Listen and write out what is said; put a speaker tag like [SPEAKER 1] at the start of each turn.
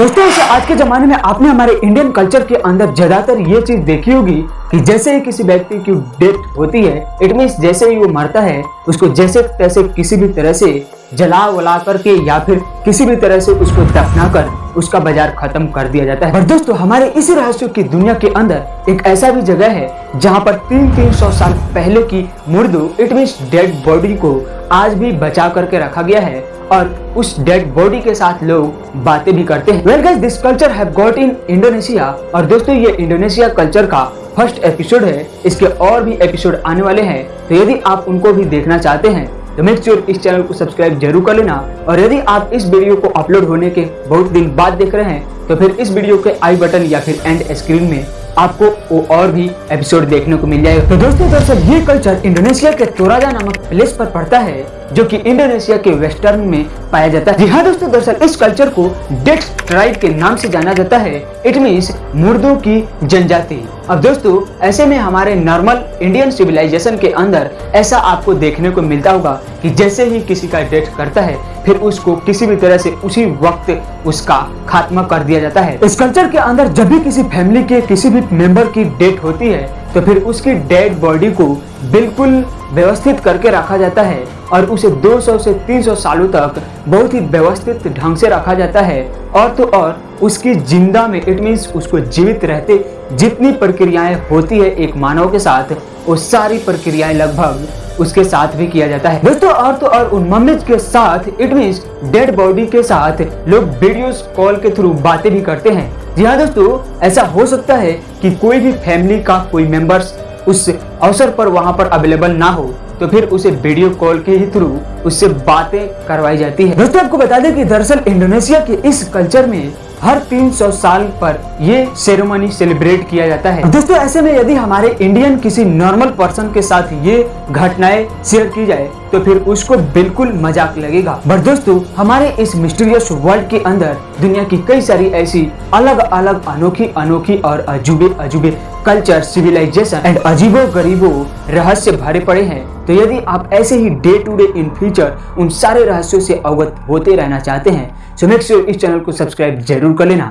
[SPEAKER 1] दोस्तों आज के जमाने में आपने हमारे इंडियन कल्चर के अंदर ज़्यादातर ये चीज़ देखी होगी कि जैसे ही किसी व्यक्ति की डेथ होती है इट मीन जैसे ही वो मरता है, उसको जैसे तैसे किसी भी तरह से जला वला करके या फिर किसी भी तरह से उसको दफना कर उसका बाज़ार खत्म कर दिया जाता है। पर दोस्तों, हमारे इसी रहस्य की दुनिया के अंदर एक ऐसा भी जगह है, जहाँ पर तीन तीन सौ साल पहले की मुर्दू इट मीन डेड बॉडी को आज भी बचा करके रखा गया है। और उस डेड बॉडी के साथ लोग बातें भी करते हैं। Well guys this culture have got in Indonesia और दोस्तों, ये इंडोनेशिया कल्चर का फ़र्स्ट एपिसोड है। इसके और भी एपिसोड आने वाले हैं। तो यदि आप उनको भी देखना चाहते हैं तो मेक श्योर इस चैनल को सब्सक्राइब ज़रूर कर लेना। और यदि आप इस वीडियो को अपलोड होने के बहुत दिन बाद देख रहे हैं तो फिर इस वीडियो के आई बटन या फिर एंड स्क्रीन में आपको वो और भी एपिसोड देखने को मिल जाएगा। तो दोस्तों, दरअसल ये कल्चर इंडोनेशिया के तोराजा नामक प्लेस पर पड़ता है, जो कि इंडोनेशिया के वेस्टर्न में पाया जाता है। हाँ दोस्तों, दरअसल इस कल्चर को डेट ट्राइब के नाम से जाना जाता है। इट मीन्स मुर्दों की जनजाति। अब दोस्तों, ऐसे में हमारे नॉर्मल इंडियन सिविलाइजेशन के अंदर ऐसा आपको देखने को मिलता होगा कि जैसे ही किसी का डेथ करता है फिर उसको किसी भी तरह से उसी वक्त उसका खात्मा कर दिया जाता है। इस कल्चर के अंदर जब भी किसी फैमिली के किसी भी मेंबर की डेथ होती है तो फिर उसकी डेड बॉडी को बिल्कुल व्यवस्थित करके रखा जाता है और उसे 200 से 300 सालों तक बहुत ही व्यवस्थित ढंग से रखा जाता है। और तो और, उसकी ज़िंदा में इट मीन्स उसको जीवित रहते जितनी प्रक्रियाएँ होती है एक मानव के साथ वो सारी प्रक्रियाएँ लगभग उसके साथ भी किया जाता है। दोस्तों, और तो और उन मम्मीज के साथ इट मीन्स डेड बॉडी के साथ लोग वीडियोस कॉल के थ्रू बातें भी करते हैं। जी हाँ दोस्तों, ऐसा हो सकता है कि कोई भी फैमिली का कोई मेंबर्स उस अवसर पर वहाँ पर अवेलेबल ना हो तो फिर उसे वीडियो कॉल के ही थ्रू उससे बातें करवाई जाती है। दोस्तों, आपको बता दें कि दरअसल इंडोनेशिया के इस कल्चर में हर 300 साल पर ये सेरेमनी सेलिब्रेट किया जाता है। दोस्तों, ऐसे में यदि हमारे इंडियन किसी नॉर्मल पर्सन के साथ ये घटनाएँ शेयर की जाए तो फिर उसको बिल्कुल मज़ाक लगेगा। बट दोस्तों, हमारे इस मिस्टीरियस वर्ल्ड के अंदर दुनिया की कई सारी ऐसी अलग अलग अनोखी अनोखी और अजूबे अजूबे कल्चर सिविलाइजेशन एंड अजीबो गरीबो रहस्य भरे पड़े हैं। तो यदि आप ऐसे ही day to day in future उन सारे रहस्यों से अवगत होते रहना चाहते हैं तो मेक श्योर इस चैनल को सब्सक्राइब ज़रूर कर लेना।